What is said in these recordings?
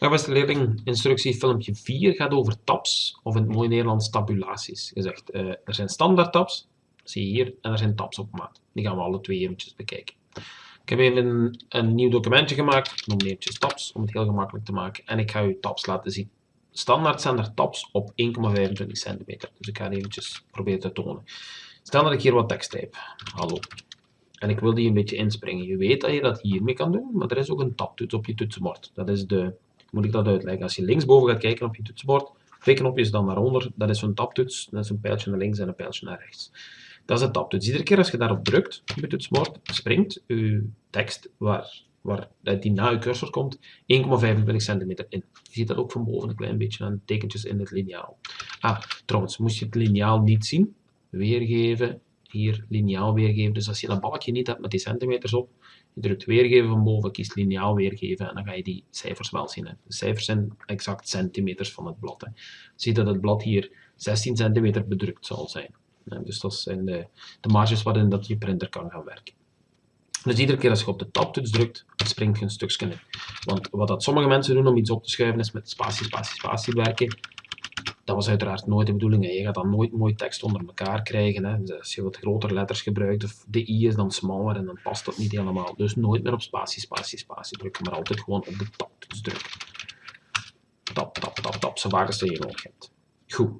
Ja, beste leerling, instructie filmpje 4 gaat over tabs, of in het mooie Nederlands tabulaties. Je zegt, eh, er zijn standaard tabs, zie je hier, en er zijn tabs op maat. Die gaan we alle twee eventjes bekijken. Ik heb even een, nieuw documentje gemaakt, ik noem eventjes tabs, om het heel gemakkelijk te maken. En ik ga u tabs laten zien. Standaard zijn er tabs op 1,25 centimeter. Dus ik ga eventjes proberen te tonen. Stel dat ik hier wat tekst type. Hallo. En ik wil die een beetje inspringen. Je weet dat je dat hiermee kan doen, maar er is ook een tabtoets op je toetsenbord. Dat is de moet ik dat uitleggen. Als je linksboven gaat kijken op je toetsenbord, twee knopjes dan daaronder, dat is zo'n tabtoets, dat is een pijltje naar links en een pijltje naar rechts. Dat is een tabtoets. Iedere keer als je daarop drukt, op je toetsenbord, springt je tekst waar, waar die na je cursor komt, 1,25 centimeter in. Je ziet dat ook van boven een klein beetje aan tekentjes in het liniaal. Ah, trouwens, moest je het liniaal niet zien, weergeven, hier liniaal weergeven. Dus als je dat balkje niet hebt met die centimeters op, je drukt weergeven van boven, kiest liniaal weergeven en dan ga je die cijfers wel zien. Hè. De cijfers zijn exact centimeters van het blad. Hè. Je ziet dat het blad hier 16 centimeter bedrukt zal zijn. Dus dat zijn de, de marges waarin dat je printer kan gaan werken. Dus iedere keer als je op de tabtoets drukt, springt je een stukje in. Want wat dat sommige mensen doen om iets op te schuiven is met spatie, spatie, spatie werken. Dat was uiteraard nooit de bedoeling. Hè. Je gaat dan nooit mooi tekst onder elkaar krijgen. Hè. Dus als je wat grotere letters gebruikt, of de i is dan smaller en dan past dat niet helemaal. Dus nooit meer op spatie, spatie, spatie drukken, maar altijd gewoon op de tab drukken. Tap, tap, tap, tap, zo vaak als je nodig hebt. Goed.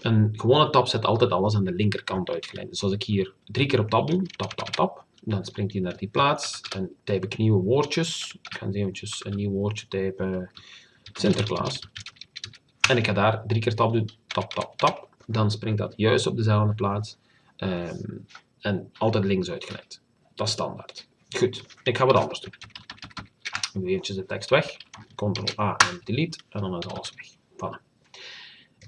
Een gewone tab zet altijd alles aan de linkerkant uitgeleid. Dus als ik hier drie keer op tab doe, tap, tap, tap, dan springt hij naar die plaats en typ ik nieuwe woordjes. Ik ga eens eventjes een nieuw woordje typen, Sinterklaas. En ik ga daar drie keer tap doen, tap, tap, tap. Dan springt dat juist op dezelfde plaats. Um, en altijd links uitgeleid. Dat is standaard. Goed, ik ga wat anders doen. Nu eventjes de tekst weg. Ctrl A en delete. En dan is alles weg.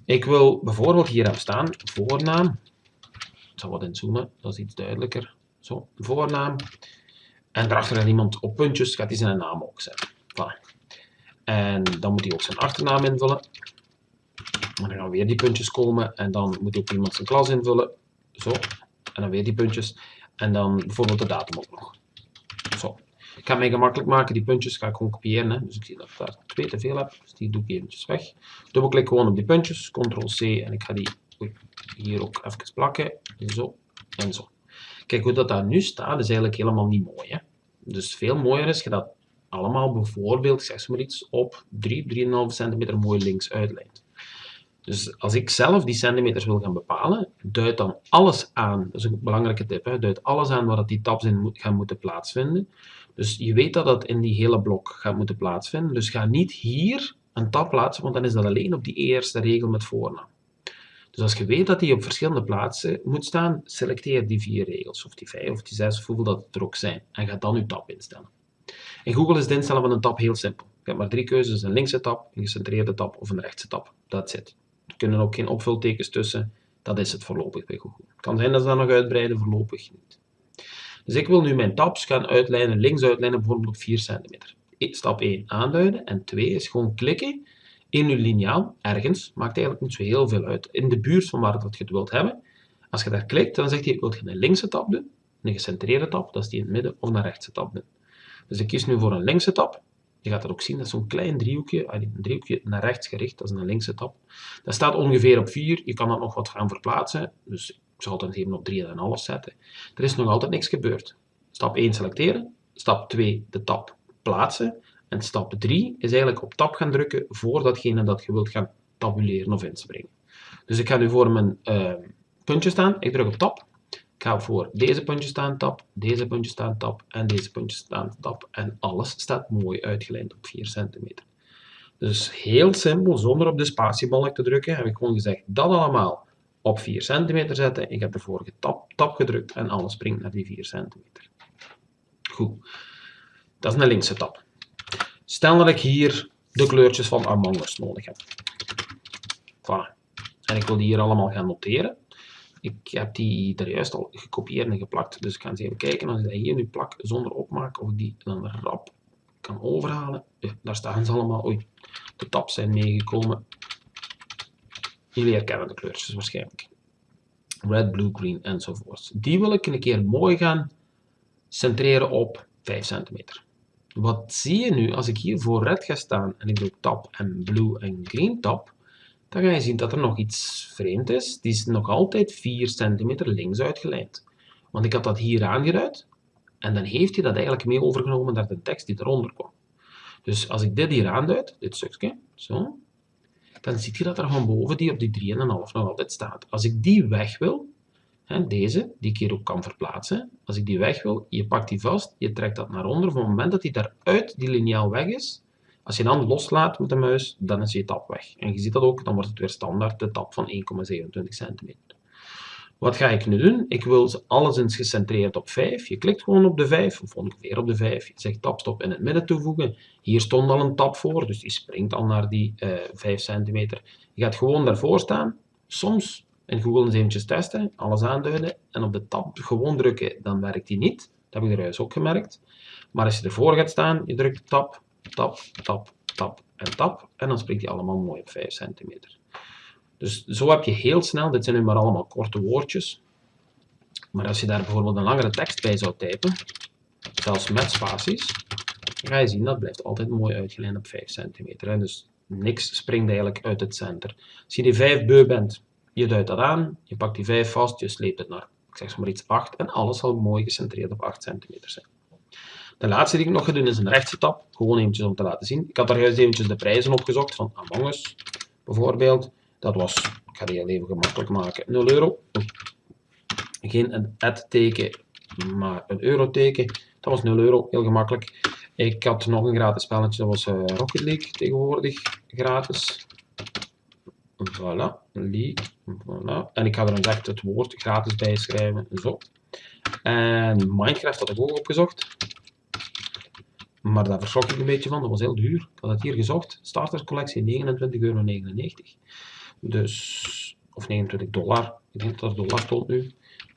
Ik wil bijvoorbeeld hier hebben staan voornaam. Ik zal wat inzoomen, dat is iets duidelijker. Zo, voornaam. En daarachter gaat iemand op puntjes, gaat hij zijn naam ook zetten. En dan moet hij ook zijn achternaam invullen. En dan gaan weer die puntjes komen en dan moet ook iemand zijn klas invullen. Zo. En dan weer die puntjes. En dan bijvoorbeeld de datum ook nog. Zo. Ik ga mij gemakkelijk maken. Die puntjes ga ik gewoon kopiëren. Hè. Dus ik zie dat ik daar twee te veel heb. Dus die doe ik eventjes weg. Dubbelklik gewoon op die puntjes. Ctrl C en ik ga die hier ook even plakken. Zo en zo. Kijk hoe dat daar nu staat is eigenlijk helemaal niet mooi. Hè. Dus veel mooier is je dat allemaal bijvoorbeeld, zeg maar iets, op 3, 3,5 centimeter mooi links uitlijnt. Dus als ik zelf die centimeters wil gaan bepalen, duid dan alles aan, dat is een belangrijke tip, hè, duid alles aan waar dat die tabs in gaan moeten plaatsvinden. Dus je weet dat dat in die hele blok gaat moeten plaatsvinden, dus ga niet hier een tab plaatsen, want dan is dat alleen op die eerste regel met voornaam. Dus als je weet dat die op verschillende plaatsen moet staan, selecteer die vier regels, of die vijf, of die zes, of hoeveel dat het er ook zijn, en ga dan je tab instellen. In Google is het instellen van een tab heel simpel. Je hebt maar drie keuzes, een linkse tab, een gecentreerde tab of een rechtse tab. That's it. Kunnen ook geen opvultekens tussen. Dat is het voorlopig bij Google. Het kan zijn dat ze dat nog uitbreiden, voorlopig niet. Dus ik wil nu mijn tabs gaan uitlijnen, links uitlijnen, bijvoorbeeld op 4 centimeter. Stap 1, aanduiden. En 2 is gewoon klikken in uw liniaal, ergens, maakt eigenlijk niet zo heel veel uit, in de buurt van waar dat je het wilt hebben. Als je daar klikt, dan zegt hij, wil je een linkse tab doen, een gecentreerde tab, dat is die in het midden, of een rechtse tab doen. Dus ik kies nu voor een linkse tab. Je gaat dat ook zien, dat is zo'n klein driehoekje, een driehoekje naar rechts gericht, dat is een linkse tab. Dat staat ongeveer op 4, je kan dat nog wat gaan verplaatsen, dus ik zal het even op 3,5 zetten. Er is nog altijd niks gebeurd. Stap 1 selecteren, stap 2 de tab plaatsen, en stap 3 is eigenlijk op tab gaan drukken voor datgene dat je wilt gaan tabuleren of inspringen. Dus ik ga nu voor mijn uh, puntje staan, ik druk op tab, ik ga voor deze puntjes staan tab, deze puntjes staan tab en deze puntjes staan tab. En alles staat mooi uitgelijnd op 4 centimeter. Dus heel simpel, zonder op de spatiebalk te drukken, heb ik gewoon gezegd dat allemaal op 4 centimeter zetten. Ik heb ervoor tab, tab gedrukt en alles springt naar die 4 centimeter. Goed, dat is een linkse tab. Stel dat ik hier de kleurtjes van Among Us nodig heb. Voilà. En ik wil die hier allemaal gaan noteren. Ik heb die er juist al gekopieerd en geplakt. Dus ik ga eens even kijken. Als ik dat hier nu plak zonder opmaken, of ik die dan rap kan overhalen. Daar staan ze allemaal. Oei, de tabs zijn meegekomen. Jullie herkennen de kleurtjes waarschijnlijk. Red, blue, green enzovoort. Die wil ik een keer mooi gaan centreren op 5 centimeter. wat zie je nu? Als ik hier voor red ga staan en ik druk tab en blue en green tab, dan ga je zien dat er nog iets vreemd is. Die is nog altijd 4 centimeter links uitgelijnd. Want ik had dat hier aangeduid en dan heeft hij dat eigenlijk mee overgenomen naar de tekst die eronder kwam. Dus als ik dit hier aanduid, dit stukje, zo, dan zie je dat er van boven die op die 3,5 nog altijd staat. Als ik die weg wil, hè, deze, die ik hier ook kan verplaatsen, als ik die weg wil, je pakt die vast, je trekt dat naar onder, op het moment dat die daaruit die lineaal weg is, als je dan loslaat met de muis, dan is je tab weg. En je ziet dat ook, dan wordt het weer standaard de tab van 1,27 cm. Wat ga ik nu doen? Ik wil alles eens gecentreerd op 5. Je klikt gewoon op de 5, of ongeveer op de 5. Je zegt tabstop in het midden toevoegen. Hier stond al een tab voor, dus die springt al naar die uh, 5 cm. Je gaat gewoon daarvoor staan. Soms in Google eens eventjes testen, alles aanduiden en op de tab gewoon drukken, dan werkt die niet. Dat heb ik eruit ook gemerkt. Maar als je ervoor gaat staan, je drukt tab, tab, tab, tab en tab, en dan springt die allemaal mooi op 5 cm. Dus zo heb je heel snel, dit zijn nu maar allemaal korte woordjes, maar als je daar bijvoorbeeld een langere tekst bij zou typen, zelfs met spaties, dan ga je zien dat blijft altijd mooi uitgelijnd op 5 cm. Dus niks springt eigenlijk uit het center. Als je die 5 beu bent, je duidt dat aan, je pakt die 5 vast, je sleept het naar, ik zeg maar iets 8, en alles zal mooi gecentreerd op 8 cm zijn. De laatste die ik nog ga doen is een rechtse tab, gewoon eventjes om te laten zien. Ik had daar juist eventjes de prijzen opgezocht van Among Us, bijvoorbeeld. Dat was, ik ga die heel even gemakkelijk maken, 0 euro. Geen een ad-teken, maar een euro-teken. Dat was 0 euro, heel gemakkelijk. Ik had nog een gratis spelletje, dat was uh, Rocket League tegenwoordig gratis. Voilà, League, voilà. En ik ga er een echt het woord gratis bij schrijven, zo. En Minecraft had ik ook opgezocht. Maar daar verschok ik een beetje van, dat was heel duur. Ik had het hier gezocht, starterscollectie 29,99 euro. Dus, of 29 dollar, ik denk dat dollar stond nu.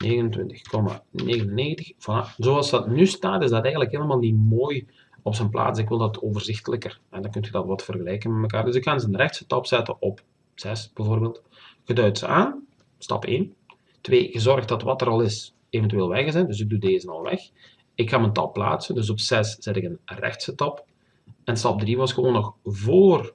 29,99. Voilà. Zoals dat nu staat, is dat eigenlijk helemaal niet mooi op zijn plaats. Ik wil dat overzichtelijker. En dan kun je dat wat vergelijken met elkaar. Dus ik ga ze een rechtse tab zetten op 6 bijvoorbeeld. Je ze aan, stap 1. 2. Je zorgt dat wat er al is eventueel weg is. Dus ik doe deze al weg. Ik ga mijn tab plaatsen. Dus op 6 zet ik een rechtse tab. En stap 3 was gewoon nog voor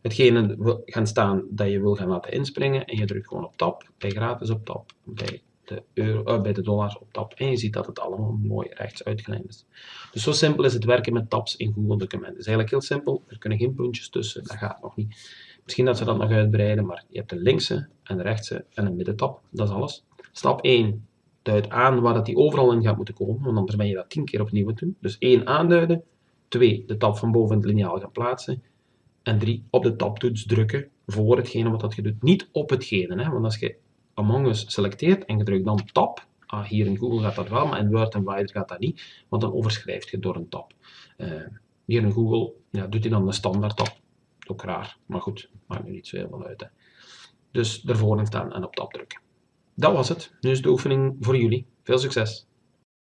hetgene gaan staan dat je wil gaan laten inspringen. En je drukt gewoon op tab, bij gratis op tab, bij de, euro, uh, bij de dollars op tab. En je ziet dat het allemaal mooi rechts uitgelijnd is. Dus zo simpel is het werken met tabs in Google Documenten. Het is eigenlijk heel simpel. Er kunnen geen puntjes tussen, dat gaat nog niet. Misschien dat ze dat nog uitbreiden, maar je hebt de linkse en de rechtse en een middentab. Dat is alles. Stap 1 duidt aan waar dat die overal in gaat moeten komen, want anders ben je dat 10 keer opnieuw moeten doen. Dus 1 aanduiden, 2 de tab van boven het liniaal gaan plaatsen en 3 op de tabtoets drukken voor hetgene wat dat je doet. Niet op hetgene, hè? want als je Among Us selecteert en je drukt dan tab, ah, hier in Google gaat dat wel, maar in Word en Wider gaat dat niet, want dan overschrijft je door een tab. Uh, hier in Google ja, doet hij dan de standaard tab. Ook raar, maar goed, maakt nu niet zo heel veel uit. Hè. Dus ervoor staan en op tab drukken. Dat was het. Nu is de oefening voor jullie. Veel succes!